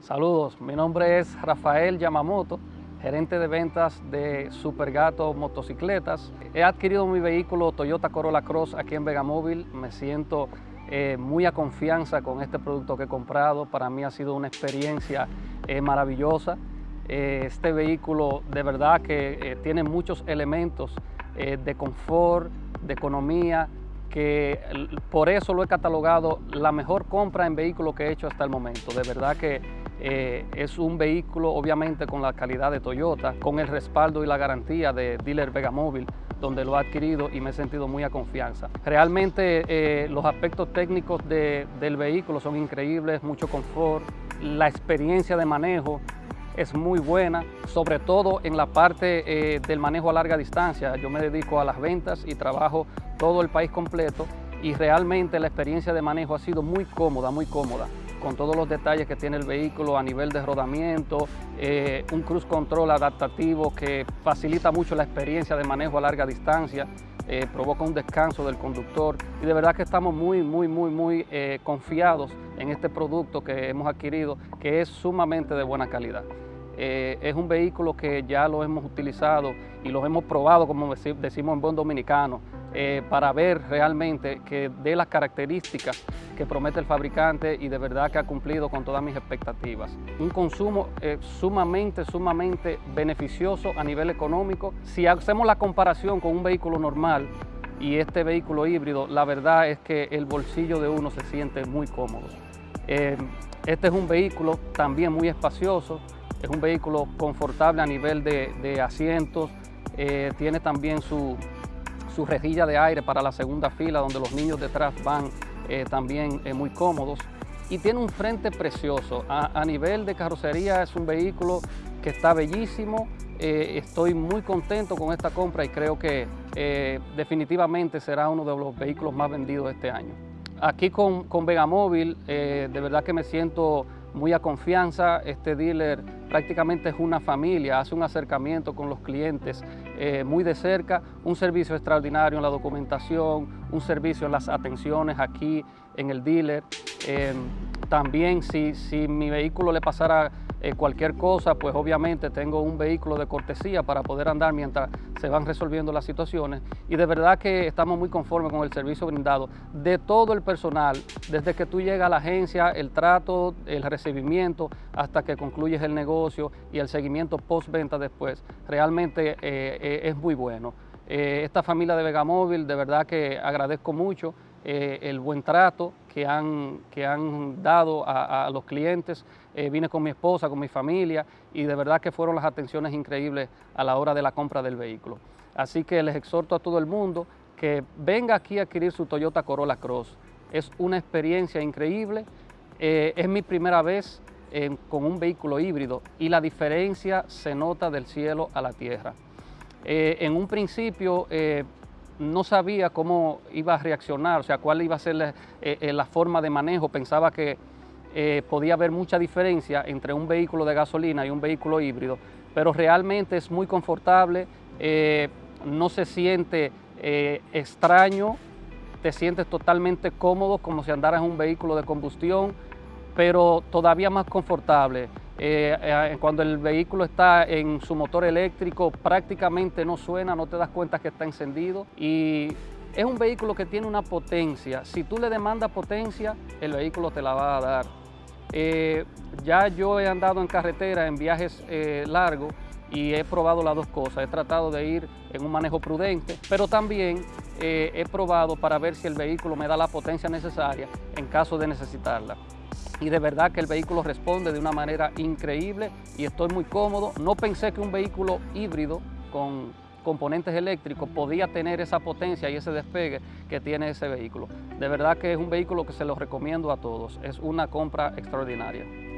Saludos, mi nombre es Rafael Yamamoto, gerente de ventas de Supergato Motocicletas. He adquirido mi vehículo Toyota Corolla Cross aquí en Vegamóvil. Me siento eh, muy a confianza con este producto que he comprado. Para mí ha sido una experiencia eh, maravillosa. Eh, este vehículo de verdad que tiene muchos elementos de confort, de economía, que por eso lo he catalogado la mejor compra en vehículo que he hecho hasta el momento. De verdad que eh, es un vehículo obviamente con la calidad de Toyota, con el respaldo y la garantía de Dealer Vegamóvil, donde lo he adquirido y me he sentido muy a confianza. Realmente eh, los aspectos técnicos del vehículo son increíbles, mucho confort, la experiencia de manejo es muy buena, sobre todo en la parte eh, del manejo a larga distancia. Yo me dedico a las ventas y trabajo todo el país completo y realmente la experiencia de manejo ha sido muy cómoda, muy cómoda con todos los detalles que tiene el vehículo a nivel de rodamiento, eh, un cruise control adaptativo que facilita mucho la experiencia de manejo a larga distancia, eh, provoca un descanso del conductor y de verdad que estamos muy, muy, muy, muy confiados en este producto que hemos adquirido que es sumamente de buena calidad. Eh, es un vehículo que ya lo hemos utilizado y lo hemos probado, como decimos en buen dominicano, eh, para ver realmente que de las características que promete el fabricante y de verdad que ha cumplido con todas mis expectativas. Un consumo eh, sumamente, sumamente beneficioso a nivel económico. Si hacemos la comparación con un vehículo normal, y este vehículo híbrido, la verdad es que el bolsillo de uno se siente muy cómodo. este es un vehículo también muy espacioso, es un vehículo confortable a nivel de, asientos, eh, tiene también su, rejilla de aire para la segunda fila donde los niños detrás van eh, también eh, muy cómodos y tiene un frente precioso. A, nivel de carrocería es un vehículo que está bellísimo, estoy muy contento con esta compra y creo que definitivamente será uno de los vehículos más vendidos este año. Aquí con, con Vegamóvil, de verdad que me siento muy a confianza. Este dealer prácticamente es una familia, hace un acercamiento con los clientes eh, muy de cerca, un servicio extraordinario en la documentación, un servicio en las atenciones aquí en el dealer. Eh, también si, si mi vehículo le pasara eh, cualquier cosa, pues obviamente tengo un vehículo de cortesía para poder andar mientras se van resolviendo las situaciones. Y de verdad que estamos muy conformes con el servicio brindado de todo el personal, desde que tú llegas a la agencia, el trato, el recibimiento, hasta que concluyes el negocio y el seguimiento postventa después, realmente eh, eh, es muy bueno. esta familia de Vegamóvil, de verdad que agradezco mucho el buen trato que han, que han dado a, los clientes, eh, vine con mi esposa, con mi familia y de verdad que fueron las atenciones increíbles a la hora de la compra del vehículo. Así que les exhorto a todo el mundo que venga aquí a adquirir su Toyota Corolla Cross. Es una experiencia increíble, eh, es mi primera vez con un vehículo híbrido y la diferencia se nota del cielo a la tierra. Eh, en un principio no sabía cómo iba a reaccionar, o sea, cuál iba a ser la forma de manejo, pensaba que eh, podía haber mucha diferencia entre un vehículo de gasolina y un vehículo híbrido, pero realmente es muy confortable, eh, no se siente eh, extraño, te sientes totalmente cómodo como si andaras en un vehículo de combustión, pero todavía más confortable. Cuando el vehículo está en su motor eléctrico prácticamente no suena, no te das cuenta que está encendido y es un vehículo que tiene una potencia. Si tú le demandas potencia, el vehículo te la va a dar. Eh, ya yo he andado en carretera en viajes eh, largos y he probado las dos cosas. He tratado de ir en un manejo prudente, pero también eh, he probado para ver si el vehículo me da la potencia necesaria en caso de necesitarla. Y de verdad que el vehículo responde de una manera increíble y estoy muy cómodo. No pensé que un vehículo híbrido con componentes eléctricos podía tener esa potencia y ese despegue que tiene ese vehículo. De verdad que es un vehículo que se lo recomiendo a todos, es una compra extraordinaria.